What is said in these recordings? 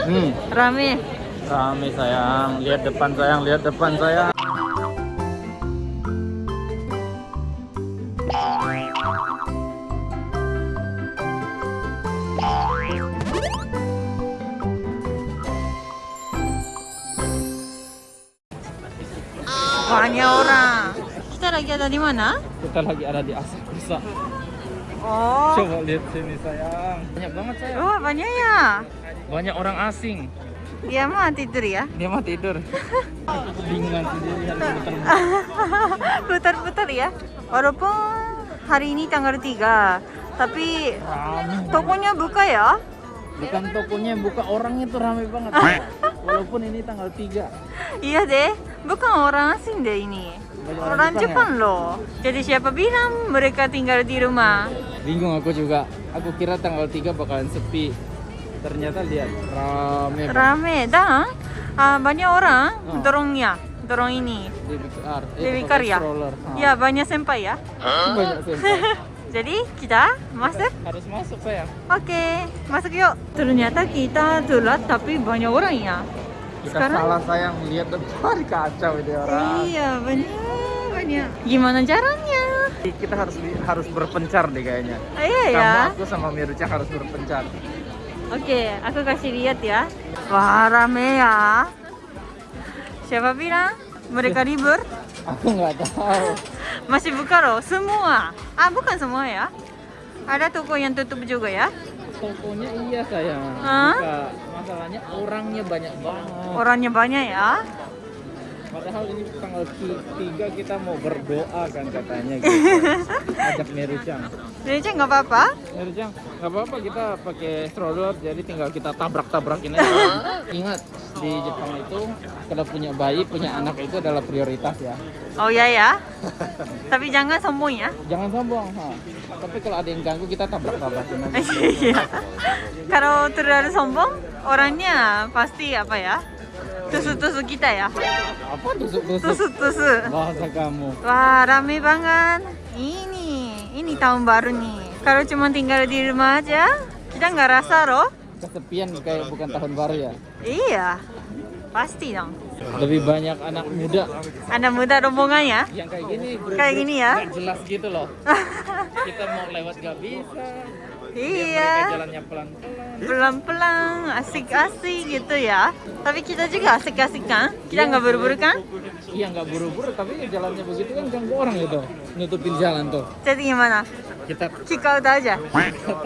Hmm, Rame. rame sayang. Lihat depan sayang, lihat depan sayang. Banyak orang. Kita lagi ada di mana? Kita lagi ada di Asakusa. Oh. Coba lihat sini sayang. Banyak banget sayang. Oh, banyak ya. Banyak orang asing. Dia mah tidur ya. Dia mah tidur. Sendiri Putar-putar ya. Walaupun hari ini tanggal 3, tapi Rame. tokonya buka ya. Bukan tokonya buka orangnya tuh rame banget. Walaupun ini tanggal 3. Iya deh, bukan orang asing deh ini. Banyak Orang Jepang, ya? loh. Jadi siapa bilang mereka tinggal di rumah? Bingung aku juga. Aku kira tanggal 3 bakalan sepi. Ternyata lihat rame. Rame dan ah, banyak orang Oh. dorongnya, dorong ini. Dewi Car. Eh, ya? stroller. Ya banyak senpai ya. Banyak senpai. Jadi kita masuk. Harus masuk sayang. Oke, masuk yuk. Ternyata kita telat tapi banyak orang ya. Sekarang- salah sayang lihat depan kacau ini orang. Iya banyak banyak. Gimana caranya? Kita harus harus berpencar deh kayaknya. Iya ya. Kamu aku sama Miruca harus berpencar. Oke, aku kasih lihat ya. Wah rame ya. Siapa bilang mereka libur? Aku nggak tahu. Masih buka loh, semua. Ah bukan semua ya. Ada toko yang tutup juga ya. Tokonya iya sayang. Buka. Masalahnya orangnya banyak banget. Orangnya banyak ya. Padahal ini tanggal 3 kita mau berdoa kan katanya gitu. Ajak Merucang. Jadi nggak apa-apa. Merucang, nggak apa-apa kita pakai stroller jadi tinggal kita tabrak-tabrakin aja. Ingat di Jepang itu kalau punya bayi, punya anak itu adalah prioritas ya. Oh ya ya. Tapi jangan sombong ya. Jangan sombong. Ha. Tapi kalau ada yang ganggu kita tabrak-tabrakin aja. Iya. Kalau terlalu sombong, orangnya pasti apa ya? Tusuk-tusuk kita ya. Apa tusuk-tusuk? Tusuk-tusuk. Bahasa kamu. Wah, rame banget. Ini, ini tahun baru nih. Kalau cuma tinggal di rumah aja, kita nggak rasa loh. Kesepian kayak bukan tahun baru ya. Iya, pasti dong. Lebih banyak anak muda Anak muda rombongannya. yang kayak gini Kayak gini ya? jelas gitu loh kita mau lewat gak bisa Iya, jalannya pelan-pelan pelan-pelan, asik-asik gitu ya. Tapi kita juga asik-asik kan? Kita nggak buru-buru kan? iya nggak buru-buru tapi jalannya begitu kan ganggu orang gitu nutupin jalan tuh Jadi gimana? kita out aja.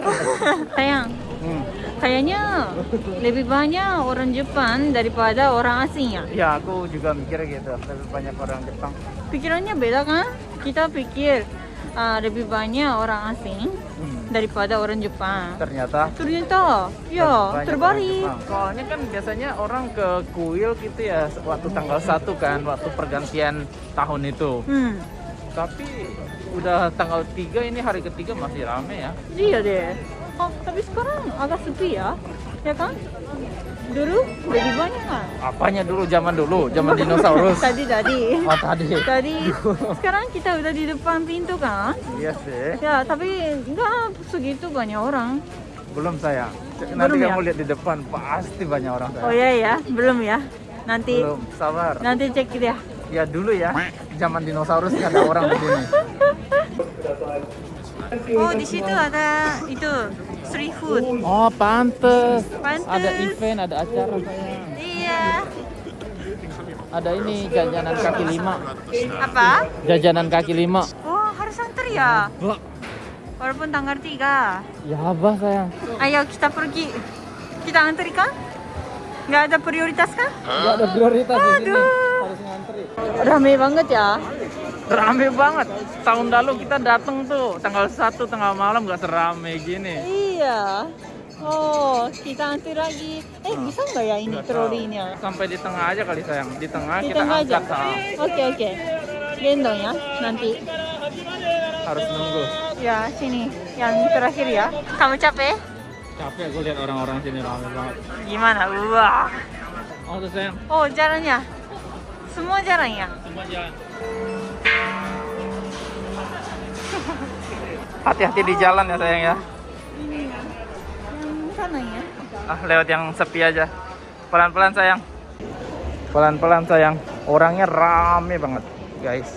Sayang, hmm. kayaknya lebih banyak orang Jepang daripada orang asing ya. ya aku juga mikir gitu lebih banyak orang Jepang Pikirannya beda kan? Kita pikir ah, lebih banyak orang asing Hmm. daripada orang Jepang. ternyata Ternyata, ya terbalik. Soalnya kan biasanya orang ke kuil gitu ya waktu tanggal 1 kan waktu pergantian tahun itu Hmm, tapi udah tanggal 3 ini hari ketiga masih rame ya iya deh. Oh, tapi sekarang agak sepi ya, ya kan? Dulu lebih banyak kan? apanya dulu zaman dulu zaman dinosaurus Tadi tadi. oh tadi Tadi. Sekarang kita udah di depan pintu kan? iya sih Ya, tapi nggak segitu banyak orang. belum saya nanti Belum ya? kamu lihat di depan pasti banyak orang saya Oh iya ya, belum ya. Nanti belum sabar nanti cek ya. ya dulu ya zaman dinosaurus nggak ada orang di sini Oh, di situ ada itu street food. oh pantes Pantes. ada event ada acara Iya. ada ini jajanan kaki lima Apa? jajanan kaki lima Oh, harus antar ya. Walaupun tanggal 3. ya apa sayang Ayo kita pergi. Kita antri kan? Nggak ada prioritas kan? nggak ada prioritas di sini Aduh. harus ngantri Rame banget ya. Rame banget tahun lalu kita datang tuh tanggal 1 tengah malam nggak serame gini Iya. Oh, kita antri lagi. Eh, bisa nggak ya ini trolinya? sampai di tengah aja kali sayang di tengah Di kita tengah aja. angkat. Oke, oke. Gendong ya, nanti. harus nunggu Ya, sini. Yang terakhir ya. Kamu capek? capek gue lihat orang-orang sini rame banget Gimana? Wah. oh tuh sayang Oh, jalannya. Semua jalannya. semua jalan hati-hati di jalan ya sayang ya Ini ya. Yang sana ya. ah lewat yang sepi aja Pelan-pelan sayang. Pelan-pelan sayang. Orangnya rame banget, guys.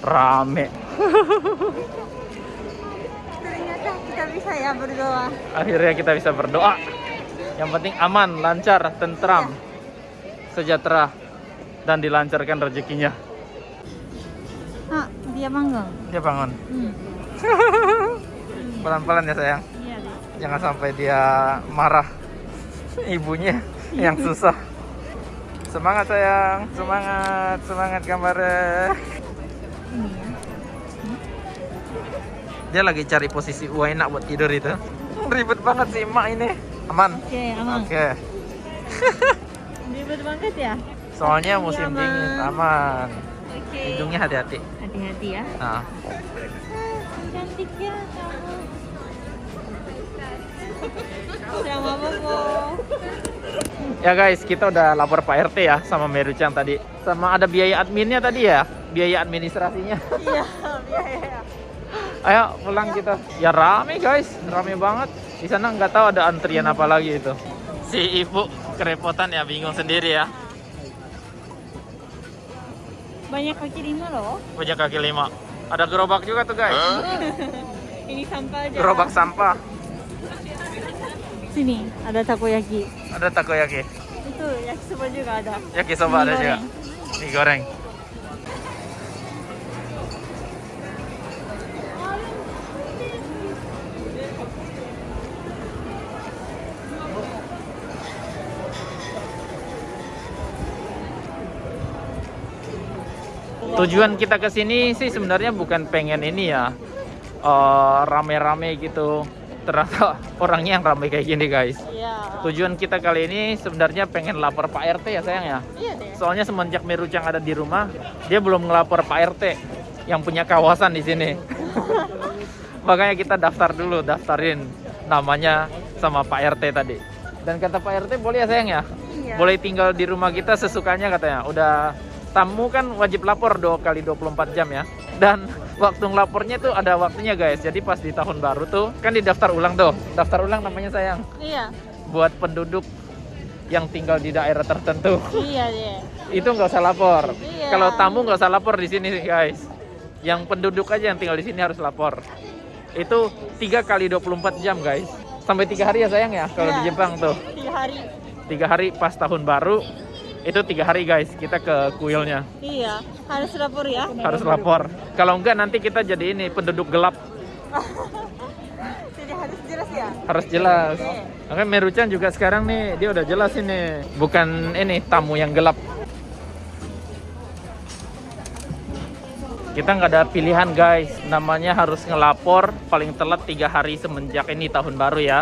Rame. Ternyata kita bisa ya berdoa. Akhirnya kita bisa berdoa. Yang penting aman, lancar, tentram, sejahtera, dan dilancarkan rezekinya. Dia bangun. Dia bangun. Hmm. Pelan-pelan ya sayang. Iya deh. Jangan sampai dia marah. Ibunya yang susah. Semangat sayang, semangat, semangat gambarnya. Ini ya. Dia lagi cari posisi enak buat tidur itu. Ribet banget sih emak ini. Aman. Oke, aman. Oke. Ribet banget ya. Soalnya musim Aman. dingin, aman. Oke. Hidungnya hati-hati. Hati-hati ya. Nah, Ah, cantik ya kamu. Ya guys, kita udah lapor Pak RT ya sama Merucang tadi. Sama ada biaya adminnya tadi ya, biaya administrasinya. Iya, biaya. Ayo pulang kita. Ya rame guys, rame banget. Di sana nggak tahu ada antrian apa lagi itu. Si ibu kerepotan ya, bingung sendiri ya. Banyak kaki lima loh. Punya kaki lima. Ada gerobak juga tuh guys. Ini sampah aja. Gerobak sampah. Sini ada takoyaki. Ada takoyaki. Itu yakisoba juga ada. Yakisoba ada juga. goreng. Mie goreng. Tujuan kita ke sini sih sebenarnya bukan pengen ini ya eh, rame-rame gitu. Ternyata orangnya yang rame kayak gini guys. Iya. Tujuan kita kali ini sebenarnya pengen lapor Pak RT ya sayang ya. Iya deh. Soalnya semenjak Merucang ada di rumah, dia belum ngelapor Pak RT yang punya kawasan di sini. Makanya kita daftar dulu, daftarin namanya sama Pak RT tadi. Dan kata Pak RT boleh ya sayang ya? Iya. Boleh tinggal di rumah kita sesukanya katanya. Udah tamu kan wajib lapor dua kali 24 jam ya. Dan waktu ngelapornya tuh ada waktunya guys. Jadi pas di tahun baru tuh kan didaftar ulang tuh. Daftar ulang namanya sayang. Iya. Buat penduduk yang tinggal di daerah tertentu Iya deh. itu nggak usah lapor. Iya. Kalau tamu nggak usah lapor di sini guys. Yang penduduk aja yang tinggal di sini harus lapor. Itu tiga kali 24 jam guys. Sampai tiga hari ya sayang ya kalau di Iya. Jepang tuh. Tiga hari. Tiga hari pas tahun baru itu tiga hari guys kita ke kuilnya Iya. Harus lapor ya. harus lapor. Kalau enggak nanti kita jadi ini penduduk gelap Jadi harus jelas ya. harus jelas. Oke. Makanya Meruchan juga sekarang nih dia udah jelas ini bukan ini tamu yang gelap. Kita nggak ada pilihan guys, namanya harus ngelapor paling telat tiga hari semenjak ini tahun baru ya.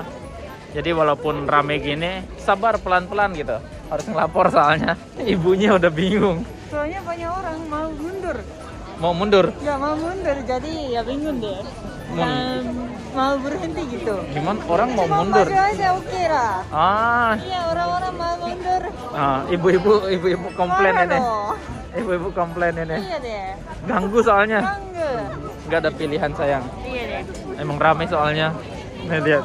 Jadi walaupun rame gini, sabar pelan-pelan gitu. Harus ngelapor soalnya ibunya udah bingung. Soalnya banyak orang mau mundur. Mau mundur, Ya mau mundur jadi ya bingung deh. Mun- Dan mau berhenti gitu. gimana orang mau Cuma mundur? aja oke lah. Ah, Iya orang-orang mau mundur. ah, ibu-ibu ibu-ibu komplain Marah ini. Ibu-ibu komplain ini. Iya deh. Ganggu soalnya. Bangga. Nggak ada pilihan sayang. Iya deh. Emang rame soalnya. Nih lihat.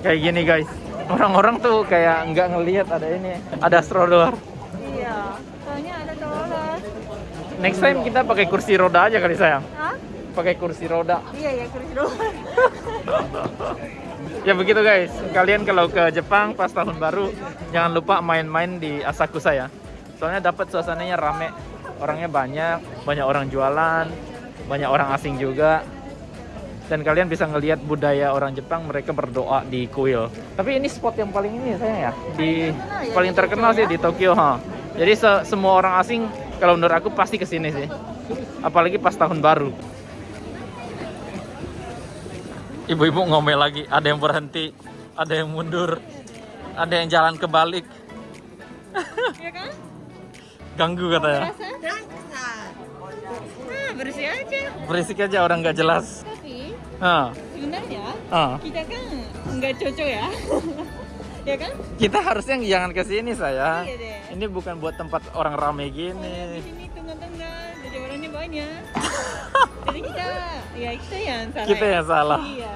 Kayak gini guys. Orang-orang tuh kayak nggak ngelihat ada ini. Ada stroller. Iya. Soalnya ada toilet. Next time kita pakai kursi roda aja kali sayang. Hah? Pakai kursi roda. Iya ya kursi doang. Ya begitu guys. Kalian kalau ke Jepang pas tahun baru jangan lupa main-main di Asakusa ya. Soalnya dapat suasananya rame. Orangnya banyak, banyak orang jualan, banyak orang asing juga. Dan kalian bisa ngelihat budaya orang Jepang mereka berdoa di kuil. Tapi ini spot yang paling ini saya ya di terkenal ya paling di terkenal Tokyo sih ya? di Tokyo ha. Jadi se- semua orang asing kalau menurut aku pasti ke sini sih. Apalagi pas tahun baru. Ibu-ibu ngomel lagi, ada yang berhenti, ada yang mundur, ada yang jalan kebalik. Iya kan? Ganggu katanya. Nah, bersih aja. Berisik aja orang nggak jelas. Nah, sebenarnya ah. kita kan nggak cocok ya. ya kan? Kita harusnya jangan ke sini saya. Iya deh. Ini bukan buat tempat orang rame Di gini. sini tengah-tengah, jadi orangnya banyak. jadi kita, ya kita yang salah. Kita ya. yang salah. Iya.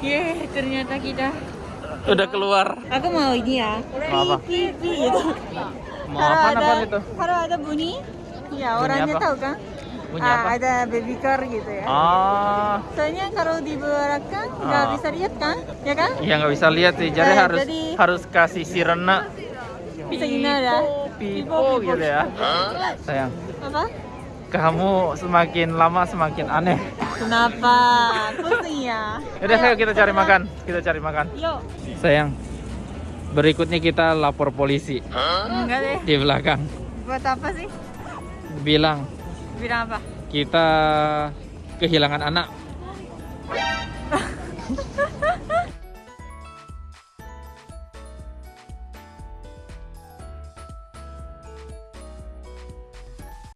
Ye, ternyata kita. Udah keluar. Aku mau ini ya. Mau apa? Pipi gitu. Mau apa apa itu? Kalau ada bunyi, ya orangnya tahu kan? Bunyi Ah, apa? Ada baby car gitu ya. Oh, Soalnya kalau di belakang nggak Ah. bisa lihat kan, ya kan? iya nggak bisa lihat sih. Jadi Eh, harus jadi- harus kasih sirena. Bisa gini ya. Pipo gitu ya. Sayang, Apa? kamu semakin lama semakin aneh. Kenapa? Pusing ya. Udah, ayo kita cari makan. Kita cari makan. Yuk. Sayang, berikutnya kita lapor polisi Enggak deh. di belakang. Buat apa sih? Bilang Bilang apa? kita kehilangan anak.